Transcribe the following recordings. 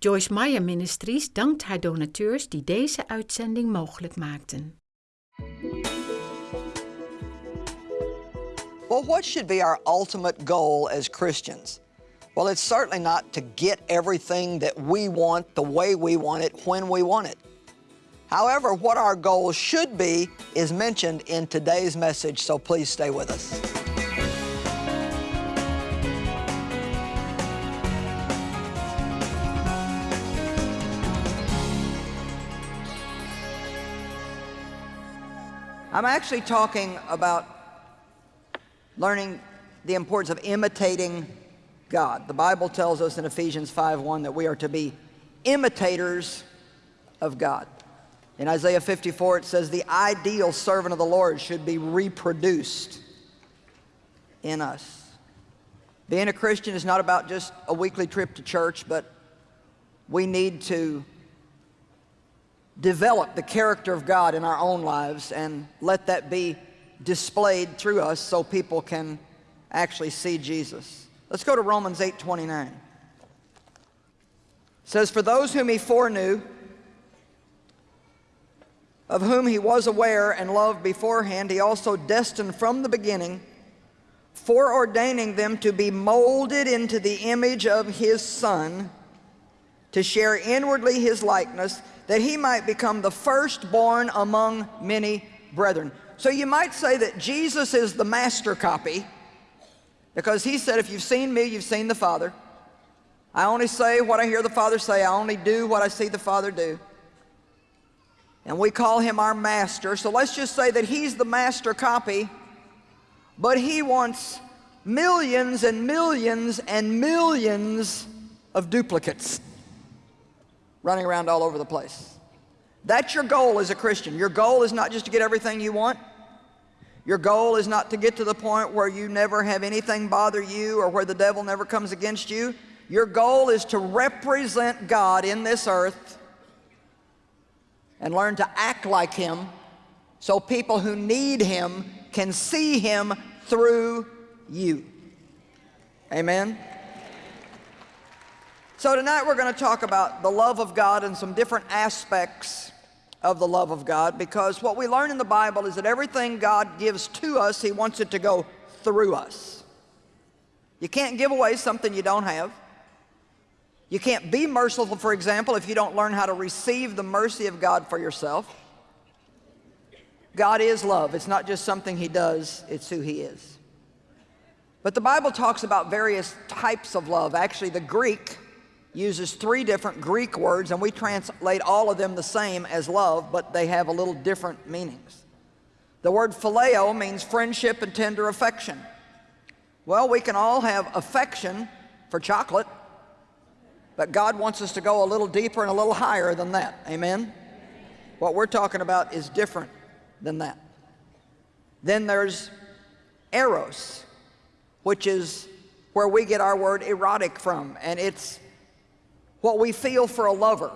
Joyce Meyer Ministries dankt haar donateurs die deze uitzending mogelijk maakten. Well, what should be our ultimate goal as Christians? Well, it's certainly not to get everything that we want the way we want it when we want it. However, what our goal should be is mentioned in today's message, so please stay with us. I'm actually talking about learning the importance of imitating God. The Bible tells us in Ephesians 5.1 that we are to be imitators of God. In Isaiah 54 it says the ideal servant of the Lord should be reproduced in us. Being a Christian is not about just a weekly trip to church, but we need to develop the character of God in our own lives and let that be displayed through us so people can actually see Jesus. Let's go to Romans 8:29. It says, For those whom he foreknew, of whom he was aware and loved beforehand, he also destined from the beginning, foreordaining them to be molded into the image of his Son, to share inwardly his likeness, that he might become the firstborn among many brethren. So you might say that Jesus is the master copy because he said, if you've seen me, you've seen the Father. I only say what I hear the Father say. I only do what I see the Father do. And we call him our master. So let's just say that he's the master copy, but he wants millions and millions and millions of duplicates running around all over the place. That's your goal as a Christian. Your goal is not just to get everything you want. Your goal is not to get to the point where you never have anything bother you or where the devil never comes against you. Your goal is to represent God in this earth and learn to act like Him so people who need Him can see Him through you. Amen? So tonight we're going to talk about the love of God and some different aspects of the love of God because what we learn in the Bible is that everything God gives to us, He wants it to go through us. You can't give away something you don't have. You can't be merciful, for example, if you don't learn how to receive the mercy of God for yourself. God is love. It's not just something He does, it's who He is. But the Bible talks about various types of love. Actually, the Greek uses three different Greek words, and we translate all of them the same as love, but they have a little different meanings. The word phileo means friendship and tender affection. Well, we can all have affection for chocolate, but God wants us to go a little deeper and a little higher than that. Amen? What we're talking about is different than that. Then there's eros, which is where we get our word erotic from, and it's what we feel for a lover.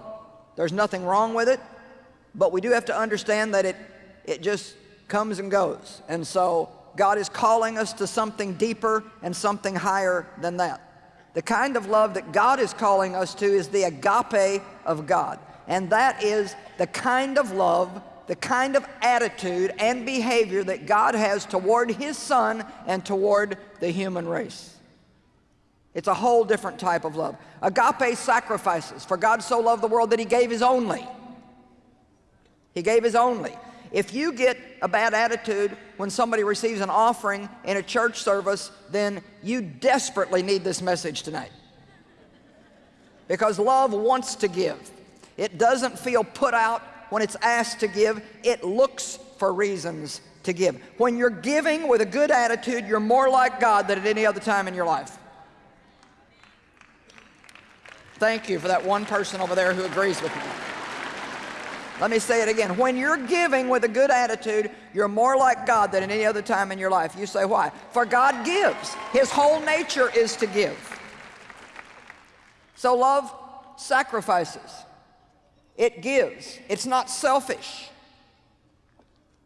There's nothing wrong with it, but we do have to understand that it, it just comes and goes. And so God is calling us to something deeper and something higher than that. The kind of love that God is calling us to is the agape of God. And that is the kind of love, the kind of attitude and behavior that God has toward His Son and toward the human race. It's a whole different type of love. Agape sacrifices. For God so loved the world that he gave his only. He gave his only. If you get a bad attitude when somebody receives an offering in a church service, then you desperately need this message tonight. Because love wants to give. It doesn't feel put out when it's asked to give. It looks for reasons to give. When you're giving with a good attitude, you're more like God than at any other time in your life. Thank you for that one person over there who agrees with me. Let me say it again. When you're giving with a good attitude, you're more like God than at any other time in your life. You say, why? For God gives. His whole nature is to give. So love sacrifices. It gives. It's not selfish.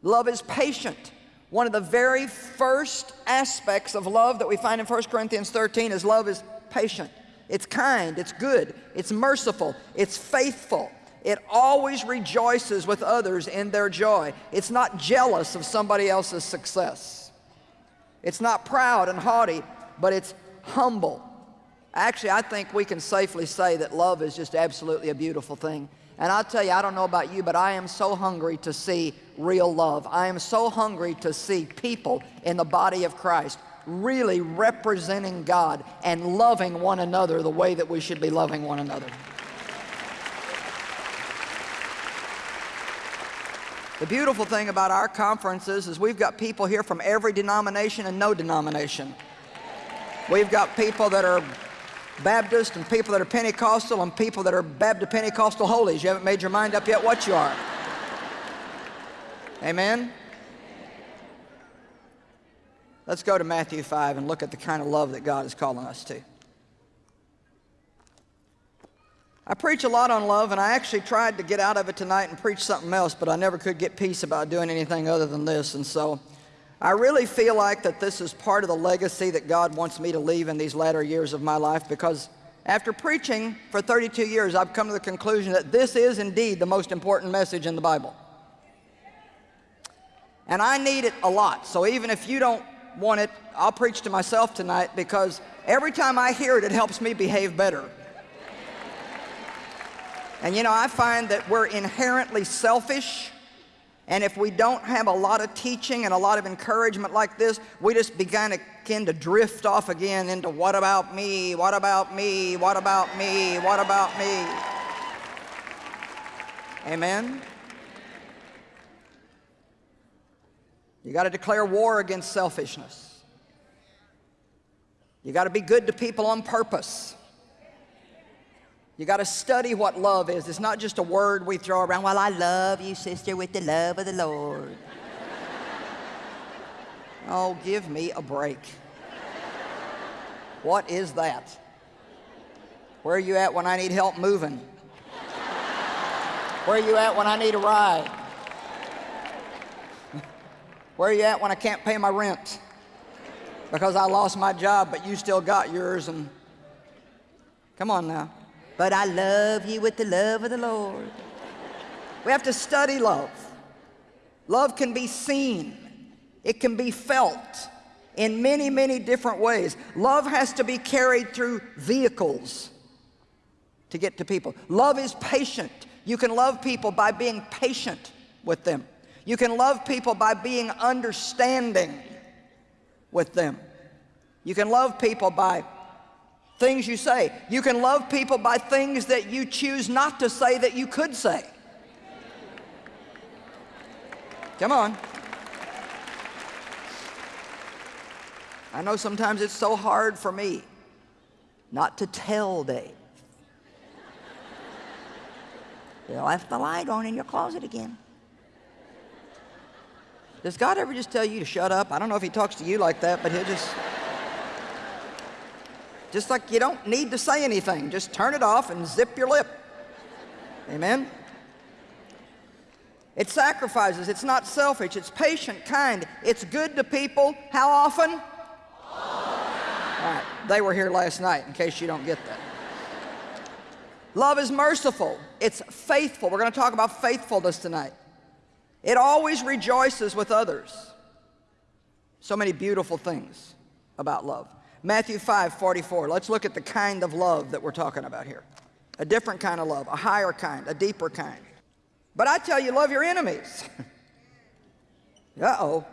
Love is patient. One of the very first aspects of love that we find in 1 Corinthians 13 is love is patient. It's kind, it's good, it's merciful, it's faithful. It always rejoices with others in their joy. It's not jealous of somebody else's success. It's not proud and haughty, but it's humble. Actually, I think we can safely say that love is just absolutely a beautiful thing. And I'll tell you, I don't know about you, but I am so hungry to see real love. I am so hungry to see people in the body of Christ really representing God and loving one another the way that we should be loving one another. The beautiful thing about our conferences is we've got people here from every denomination and no denomination. We've got people that are Baptist and people that are Pentecostal and people that are Baptist Pentecostal holies. You haven't made your mind up yet what you are. Amen? Let's go to Matthew 5 and look at the kind of love that God is calling us to. I preach a lot on love, and I actually tried to get out of it tonight and preach something else, but I never could get peace about doing anything other than this. And so I really feel like that this is part of the legacy that God wants me to leave in these latter years of my life because after preaching for 32 years, I've come to the conclusion that this is indeed the most important message in the Bible. And I need it a lot. So even if you don't want it, I'll preach to myself tonight because every time I hear it, it helps me behave better. And you know, I find that we're inherently selfish. And if we don't have a lot of teaching and a lot of encouragement like this, we just begin to, begin to drift off again into what about me, what about me, what about me, what about me. Amen? You got to declare war against selfishness. You got to be good to people on purpose. You got to study what love is. It's not just a word we throw around. Well, I love you, sister, with the love of the Lord. oh, give me a break. What is that? Where are you at when I need help moving? Where are you at when I need a ride? Where are you at when I can't pay my rent? Because I lost my job, but you still got yours and come on now but I love you with the love of the Lord. We have to study love. Love can be seen. It can be felt in many, many different ways. Love has to be carried through vehicles to get to people. Love is patient. You can love people by being patient with them. You can love people by being understanding with them. You can love people by things you say. You can love people by things that you choose not to say that you could say. Come on. I know sometimes it's so hard for me not to tell Dave. You left the light on in your closet again. Does God ever just tell you to shut up? I don't know if he talks to you like that, but he'll just... Just like you don't need to say anything. Just turn it off and zip your lip. Amen? It sacrifices. It's not selfish. It's patient, kind. It's good to people. How often? All right. They were here last night, in case you don't get that. Love is merciful. It's faithful. We're going to talk about faithfulness tonight. It always rejoices with others. So many beautiful things about love. Matthew 5, 44. Let's look at the kind of love that we're talking about here. A different kind of love, a higher kind, a deeper kind. But I tell you, love your enemies. Uh-oh.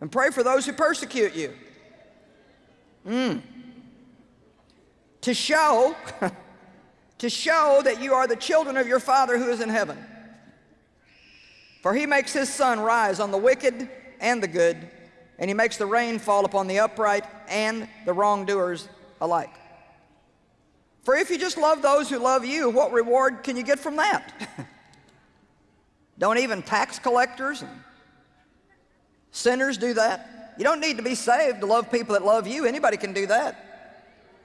And pray for those who persecute you. Mm. To show, to show that you are the children of your Father who is in heaven. For he makes his sun rise on the wicked and the good and he makes the rain fall upon the upright and the wrongdoers alike. For if you just love those who love you, what reward can you get from that? don't even tax collectors and sinners do that? You don't need to be saved to love people that love you. Anybody can do that.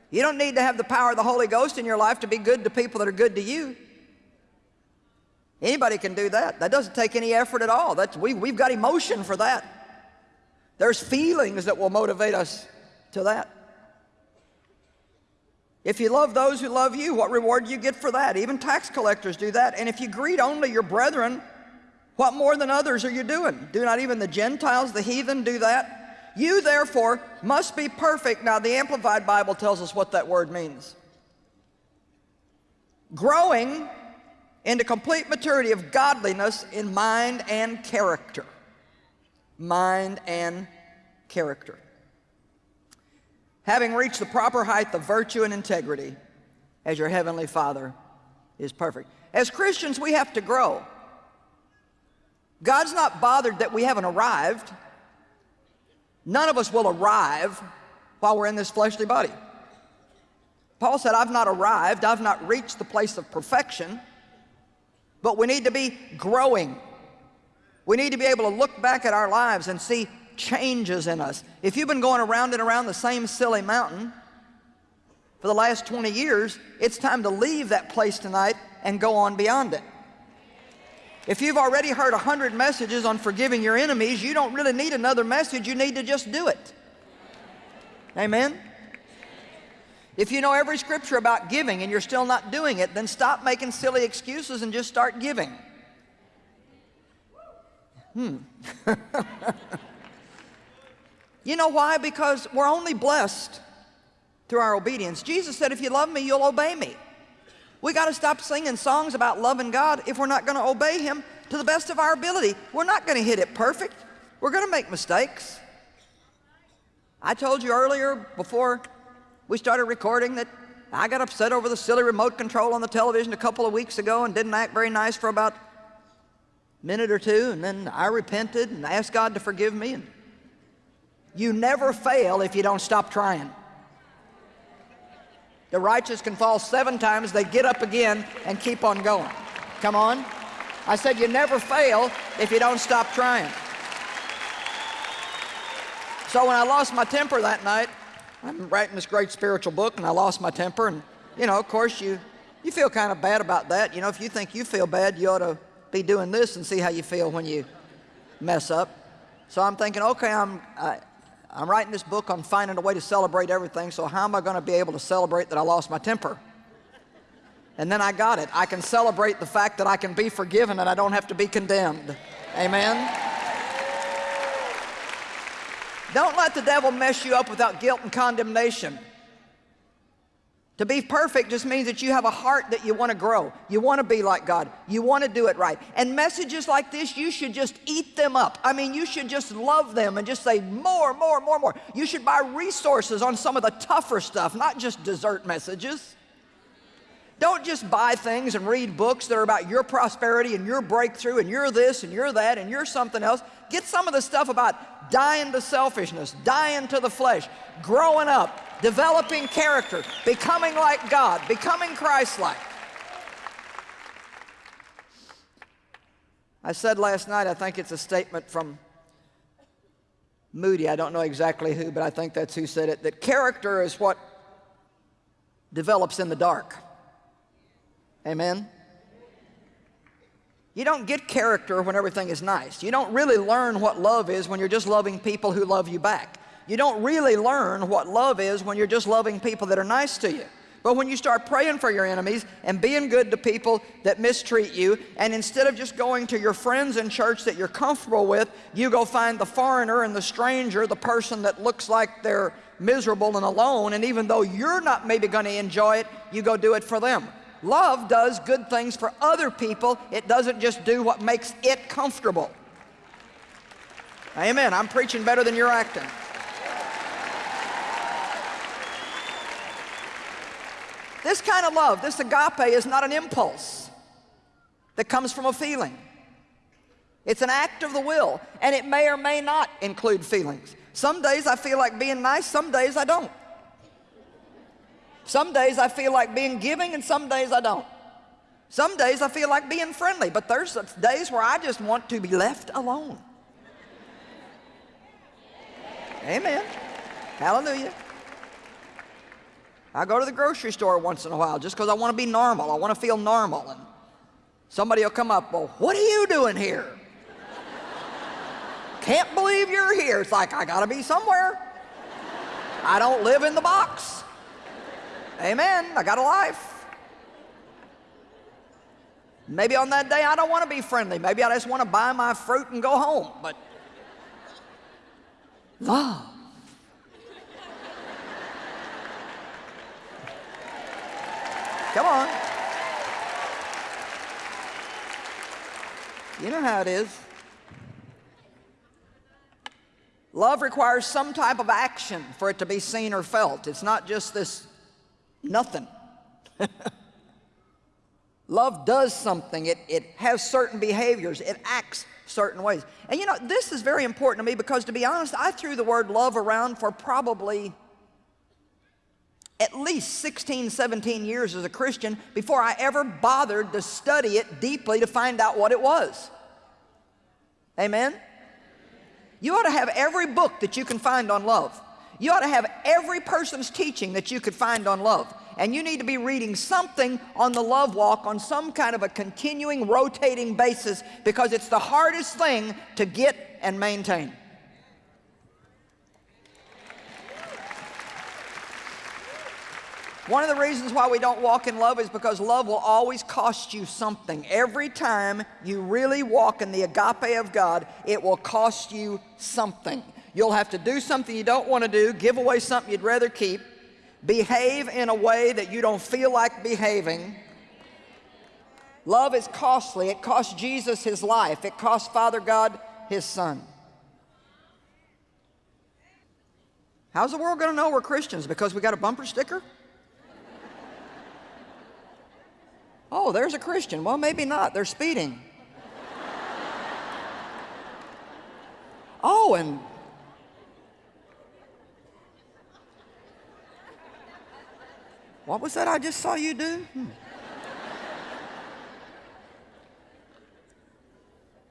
You don't need to have the power of the Holy Ghost in your life to be good to people that are good to you. Anybody can do that. That doesn't take any effort at all. That's, we, we've got emotion for that. There's feelings that will motivate us to that. If you love those who love you, what reward do you get for that? Even tax collectors do that. And if you greet only your brethren, what more than others are you doing? Do not even the Gentiles, the heathen, do that? You therefore must be perfect. Now the Amplified Bible tells us what that word means. Growing into complete maturity of godliness in mind and character. Mind and character. Having reached the proper height of virtue and integrity as your heavenly Father is perfect. As Christians, we have to grow. God's not bothered that we haven't arrived. None of us will arrive while we're in this fleshly body. Paul said, I've not arrived, I've not reached the place of perfection, but we need to be growing. We need to be able to look back at our lives and see changes in us. If you've been going around and around the same silly mountain for the last 20 years, it's time to leave that place tonight and go on beyond it. If you've already heard a hundred messages on forgiving your enemies, you don't really need another message, you need to just do it. Amen? If you know every scripture about giving and you're still not doing it, then stop making silly excuses and just start giving. Hmm. you know why? Because we're only blessed through our obedience. Jesus said, if you love me, you'll obey me. We got to stop singing songs about loving God if we're not going to obey Him to the best of our ability. We're not going to hit it perfect. We're going to make mistakes. I told you earlier before we started recording that I got upset over the silly remote control on the television a couple of weeks ago and didn't act very nice for about a minute or two and then I repented and asked God to forgive me and you never fail if you don't stop trying. The righteous can fall seven times, they get up again and keep on going. Come on. I said you never fail if you don't stop trying. So when I lost my temper that night, I'm writing this great spiritual book and I lost my temper and, you know, of course you, you feel kind of bad about that. You know, if you think you feel bad, you ought to be doing this and see how you feel when you mess up. So I'm thinking, okay, I'm, I, I'm writing this book on finding a way to celebrate everything, so how am I going to be able to celebrate that I lost my temper? And then I got it. I can celebrate the fact that I can be forgiven and I don't have to be condemned. Amen? Don't let the devil mess you up without guilt and condemnation. To be perfect just means that you have a heart that you want to grow. You want to be like God. You want to do it right. And messages like this, you should just eat them up. I mean, you should just love them and just say more, more, more, more. You should buy resources on some of the tougher stuff, not just dessert messages. Don't just buy things and read books that are about your prosperity and your breakthrough and you're this and you're that and you're something else. Get some of the stuff about dying to selfishness, dying to the flesh, growing up, developing character, becoming like God, becoming Christ-like. I said last night, I think it's a statement from Moody, I don't know exactly who, but I think that's who said it, that character is what develops in the dark. Amen? You don't get character when everything is nice. You don't really learn what love is when you're just loving people who love you back. You don't really learn what love is when you're just loving people that are nice to you. But when you start praying for your enemies and being good to people that mistreat you, and instead of just going to your friends in church that you're comfortable with, you go find the foreigner and the stranger, the person that looks like they're miserable and alone, and even though you're not maybe going to enjoy it, you go do it for them. Love does good things for other people. It doesn't just do what makes it comfortable. Amen. I'm preaching better than you're acting. This kind of love, this agape is not an impulse that comes from a feeling. It's an act of the will, and it may or may not include feelings. Some days I feel like being nice, some days I don't. Some days I feel like being giving, and some days I don't. Some days I feel like being friendly, but there's days where I just want to be left alone. Amen. Hallelujah. I go to the grocery store once in a while just because I want to be normal. I want to feel normal. And somebody will come up, well, what are you doing here? Can't believe you're here. It's like, I got to be somewhere. I don't live in the box. Amen. I got a life. Maybe on that day I don't want to be friendly. Maybe I just want to buy my fruit and go home. But love. Come on. You know how it is. Love requires some type of action for it to be seen or felt. It's not just this nothing. Love does something. It, it has certain behaviors. It acts certain ways. And you know, this is very important to me because to be honest, I threw the word love around for probably at least 16, 17 years as a Christian before I ever bothered to study it deeply to find out what it was. Amen? You ought to have every book that you can find on love. You ought to have every person's teaching that you could find on love. And you need to be reading something on the love walk on some kind of a continuing, rotating basis because it's the hardest thing to get and maintain. One of the reasons why we don't walk in love is because love will always cost you something. Every time you really walk in the agape of God, it will cost you something. You'll have to do something you don't want to do, give away something you'd rather keep, behave in a way that you don't feel like behaving. Love is costly. It cost Jesus his life. It cost Father God his son. How's the world going to know we're Christians? Because we got a bumper sticker? Oh, there's a Christian. Well, maybe not. They're speeding. oh, and what was that I just saw you do? Hmm.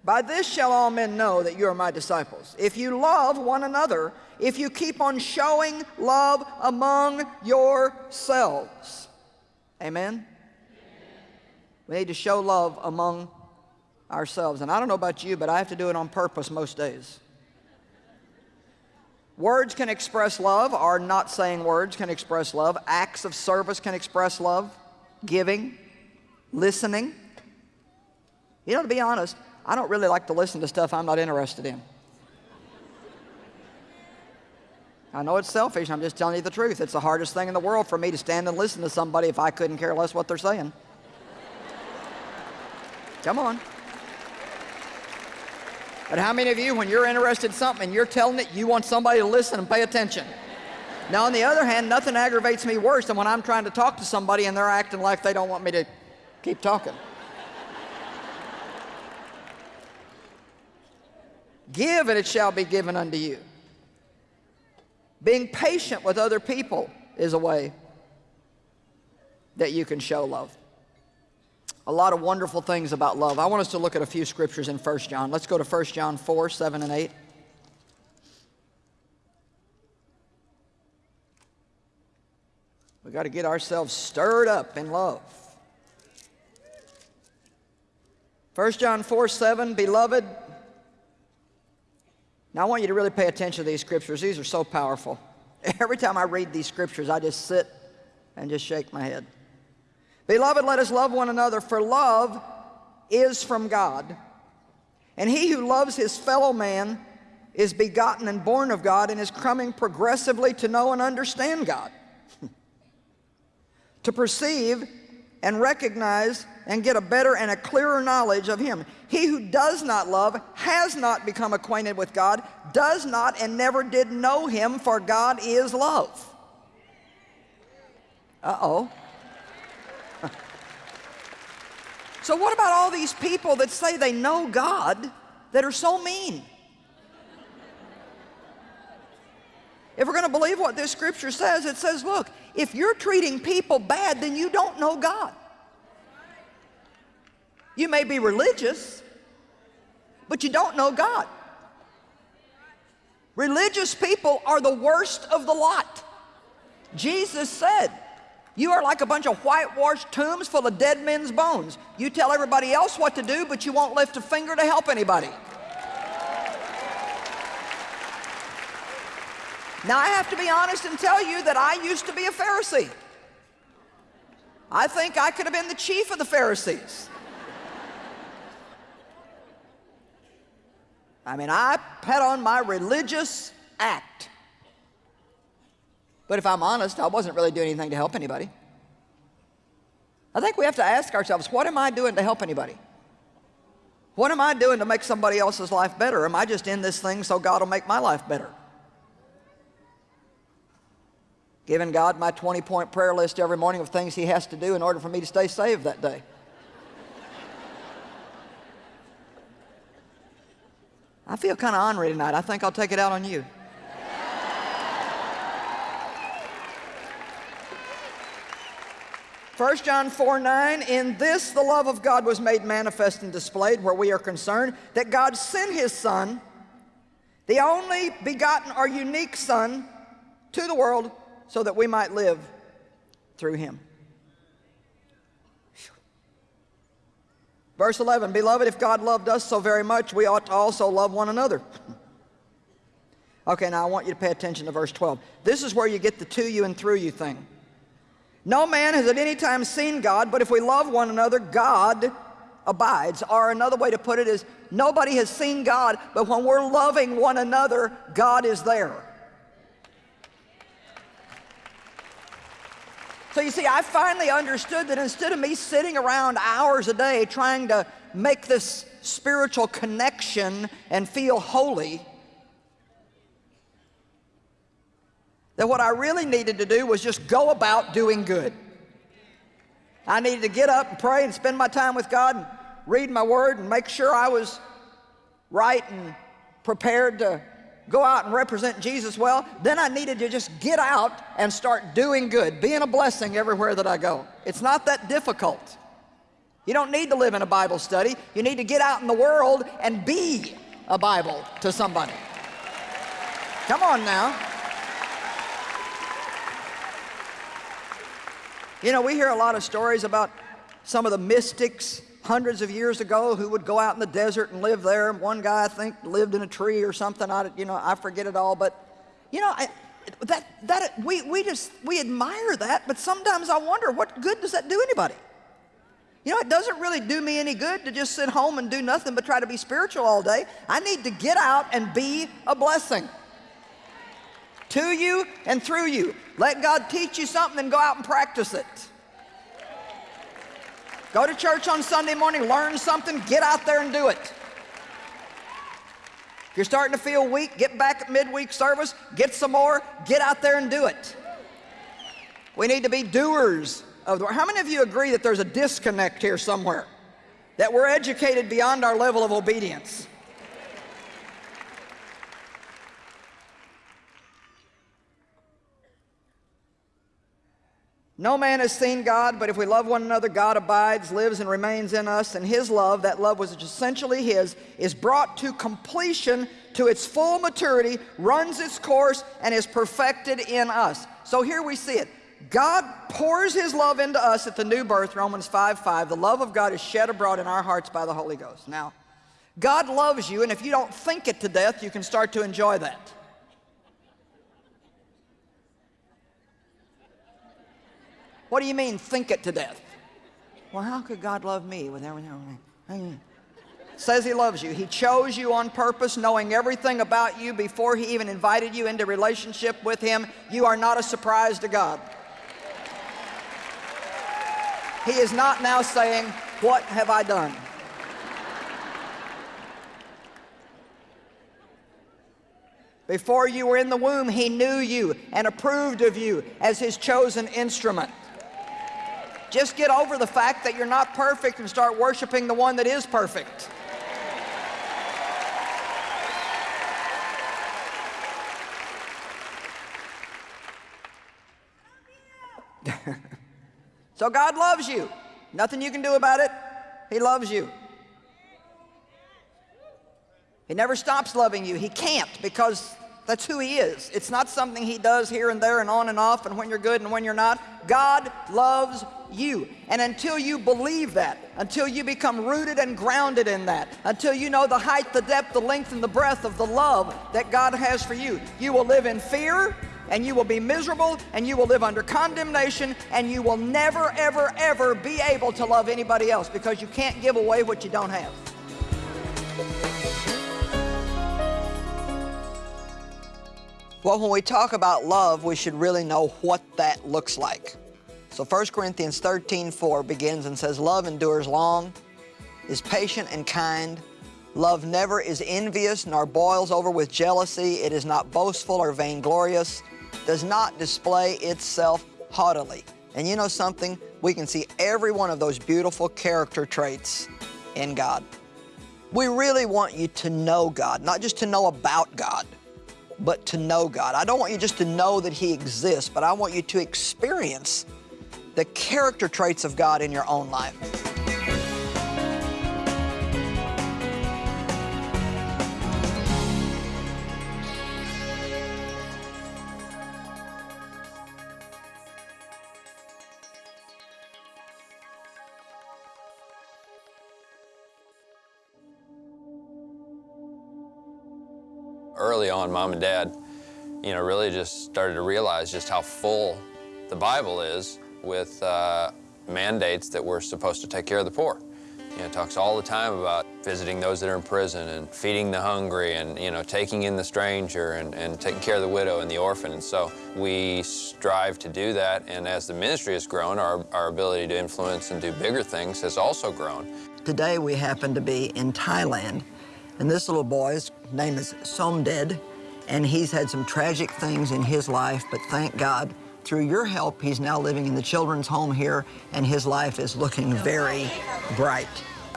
By this shall all men know that you are my disciples. If you love one another, if you keep on showing love among yourselves. Amen? We need to show love among ourselves. And I don't know about you, but I have to do it on purpose most days. Words can express love, or not saying words can express love. Acts of service can express love. Giving, listening. You know, to be honest, I don't really like to listen to stuff I'm not interested in. I know it's selfish, I'm just telling you the truth. It's the hardest thing in the world for me to stand and listen to somebody if I couldn't care less what they're saying. Come on. But how many of you, when you're interested in something and you're telling it, you want somebody to listen and pay attention? Now, on the other hand, nothing aggravates me worse than when I'm trying to talk to somebody and they're acting like they don't want me to keep talking. Give and it shall be given unto you. Being patient with other people is a way that you can show love a lot of wonderful things about love. I want us to look at a few scriptures in 1 John. Let's go to 1 John 4, 7 and 8. We've got to get ourselves stirred up in love. 1 John 4, 7, Beloved, now I want you to really pay attention to these scriptures. These are so powerful. Every time I read these scriptures, I just sit and just shake my head. Beloved, let us love one another, for love is from God. And he who loves his fellow man is begotten and born of God and is coming progressively to know and understand God. to perceive and recognize and get a better and a clearer knowledge of him. He who does not love has not become acquainted with God, does not and never did know him, for God is love. Uh-oh. So what about all these people that say they know God that are so mean? If we're going to believe what this scripture says, it says, look, if you're treating people bad, then you don't know God. You may be religious, but you don't know God. Religious people are the worst of the lot. Jesus said, you are like a bunch of whitewashed tombs full of dead men's bones. You tell everybody else what to do, but you won't lift a finger to help anybody. Now, I have to be honest and tell you that I used to be a Pharisee. I think I could have been the chief of the Pharisees. I mean, I put on my religious act. But if I'm honest, I wasn't really doing anything to help anybody. I think we have to ask ourselves, what am I doing to help anybody? What am I doing to make somebody else's life better? Am I just in this thing so God will make my life better? Giving God my 20 point prayer list every morning of things He has to do in order for me to stay saved that day. I feel kind of ornery tonight. I think I'll take it out on you. First John 4, 9, in this the love of God was made manifest and displayed where we are concerned, that God sent His Son, the only begotten or unique Son, to the world so that we might live through Him. Verse 11, Beloved, if God loved us so very much, we ought to also love one another. okay, now I want you to pay attention to verse 12. This is where you get the to you and through you thing. No man has at any time seen God, but if we love one another, God abides. Or another way to put it is, nobody has seen God, but when we're loving one another, God is there. So you see, I finally understood that instead of me sitting around hours a day trying to make this spiritual connection and feel holy, that what I really needed to do was just go about doing good. I needed to get up and pray and spend my time with God and read my word and make sure I was right and prepared to go out and represent Jesus well, then I needed to just get out and start doing good, being a blessing everywhere that I go. It's not that difficult. You don't need to live in a Bible study. You need to get out in the world and be a Bible to somebody. Come on now. You know, we hear a lot of stories about some of the mystics hundreds of years ago who would go out in the desert and live there. One guy, I think, lived in a tree or something. I, you know, I forget it all. But, you know, I, that, that, we, we just, we admire that, but sometimes I wonder, what good does that do anybody? You know, it doesn't really do me any good to just sit home and do nothing but try to be spiritual all day. I need to get out and be a blessing to you and through you. Let God teach you something and go out and practice it. Go to church on Sunday morning, learn something, get out there and do it. If you're starting to feel weak, get back at midweek service, get some more, get out there and do it. We need to be doers of the word. How many of you agree that there's a disconnect here somewhere? That we're educated beyond our level of obedience? No man has seen God, but if we love one another, God abides, lives, and remains in us. And His love, that love was essentially His, is brought to completion, to its full maturity, runs its course, and is perfected in us. So here we see it. God pours His love into us at the new birth, Romans 5 5. The love of God is shed abroad in our hearts by the Holy Ghost. Now, God loves you, and if you don't think it to death, you can start to enjoy that. What do you mean, think it to death? Well, how could God love me with everything? Says he loves you. He chose you on purpose, knowing everything about you before he even invited you into relationship with him. You are not a surprise to God. He is not now saying, what have I done? Before you were in the womb, he knew you and approved of you as his chosen instrument. Just get over the fact that you're not perfect and start worshiping the one that is perfect. so God loves you. Nothing you can do about it. He loves you. He never stops loving you. He can't because that's who he is. It's not something he does here and there and on and off and when you're good and when you're not. God loves you. And until you believe that, until you become rooted and grounded in that, until you know the height, the depth, the length, and the breadth of the love that God has for you, you will live in fear and you will be miserable and you will live under condemnation and you will never, ever, ever be able to love anybody else because you can't give away what you don't have. Well, when we talk about love, we should really know what that looks like. So 1 Corinthians 13, 4 begins and says, Love endures long, is patient and kind. Love never is envious, nor boils over with jealousy. It is not boastful or vainglorious, does not display itself haughtily. And you know something? We can see every one of those beautiful character traits in God. We really want you to know God, not just to know about God but to know God. I don't want you just to know that He exists, but I want you to experience the character traits of God in your own life. early on, mom and dad, you know, really just started to realize just how full the Bible is with uh, mandates that we're supposed to take care of the poor. You know, it talks all the time about visiting those that are in prison and feeding the hungry and, you know, taking in the stranger and, and taking care of the widow and the orphan. And so we strive to do that. And as the ministry has grown, our, our ability to influence and do bigger things has also grown. Today we happen to be in Thailand and this little boy's name is Somded, and he's had some tragic things in his life, but thank God, through your help, he's now living in the children's home here, and his life is looking very bright.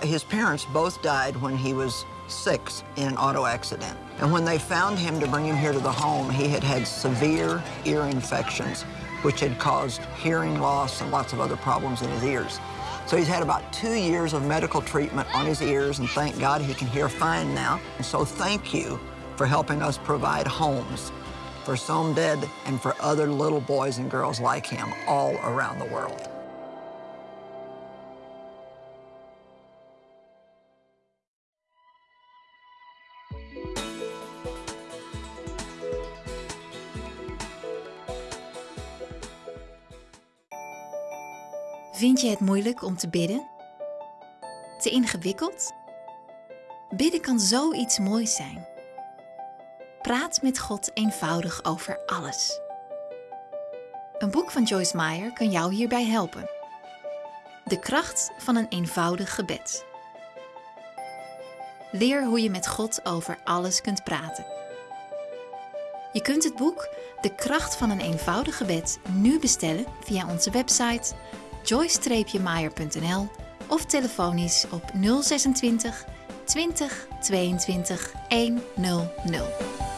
His parents both died when he was six in an auto accident. And when they found him to bring him here to the home, he had had severe ear infections, which had caused hearing loss and lots of other problems in his ears. So he's had about two years of medical treatment on his ears, and thank God he can hear fine now. And so thank you for helping us provide homes for Somded and for other little boys and girls like him all around the world. Vind je het moeilijk om te bidden? Te ingewikkeld? Bidden kan zoiets moois zijn. Praat met God eenvoudig over alles. Een boek van Joyce Meyer kan jou hierbij helpen. De kracht van een eenvoudig gebed. Leer hoe je met God over alles kunt praten. Je kunt het boek De kracht van een eenvoudig gebed nu bestellen via onze website joyce-meyer.nl of telefonisch op 026 20 22 100.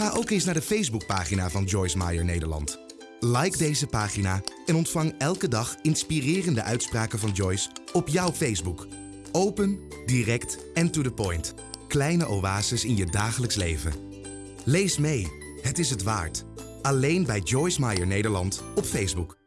Ga ook eens naar de Facebookpagina van Joyce Meyer Nederland. Like deze pagina en ontvang elke dag inspirerende uitspraken van Joyce op jouw Facebook. Open, direct en to the point. Kleine oases in je dagelijks leven. Lees mee het is het waard. Alleen bij Joyce Meyer Nederland op Facebook.